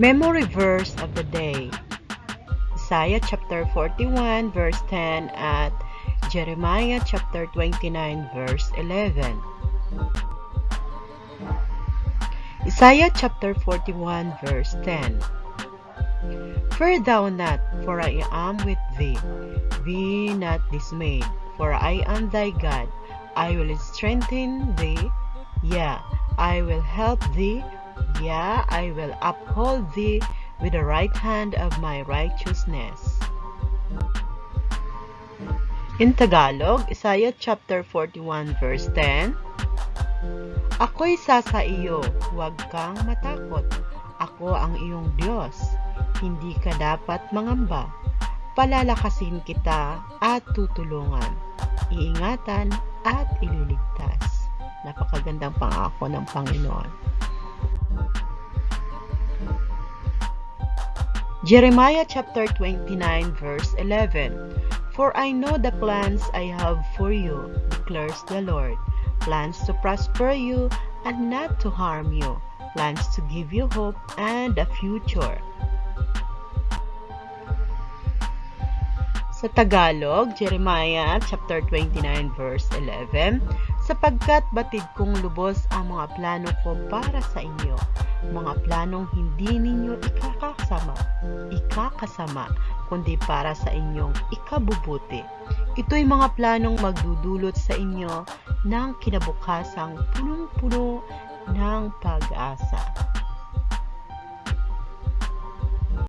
Memory verse of the day Isaiah chapter 41 verse 10 at Jeremiah chapter 29 verse 11. Isaiah chapter 41 verse 10 Fear thou not, for I am with thee. Be not dismayed, for I am thy God. I will strengthen thee. Yeah, I will help thee. Yeah, I will uphold thee with the right hand of my righteousness. In Tagalog, Isaiah chapter 41 verse 10, Ako'y sasa iyo, huwag kang matakot. Ako ang iyong Diyos. Hindi ka dapat mangamba. Palalakasin kita at tutulungan. Iingatan at ililigtas. Napakagandang pangako ng Panginoon. Jeremiah chapter 29 verse 11 For I know the plans I have for you, declares the Lord, plans to prosper you and not to harm you, plans to give you hope and a future. Sa Tagalog, Jeremiah chapter 29 verse 11, sapagkat batid kong lubos ang mga plano ko para sa inyo, mga planong hindi ninyo ikakasama, ikakasama, kundi para sa inyong ikabubuti. Ito'y mga planong magdudulot sa inyo ng kinabukasang punong-puno ng pag-asa.